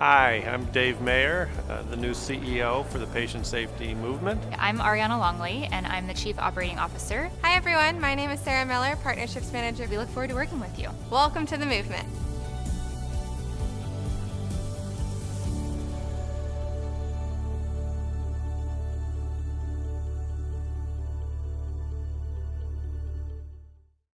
Hi, I'm Dave Mayer, uh, the new CEO for the Patient Safety Movement. I'm Ariana Longley, and I'm the Chief Operating Officer. Hi, everyone. My name is Sarah Miller, Partnerships Manager. We look forward to working with you. Welcome to the movement.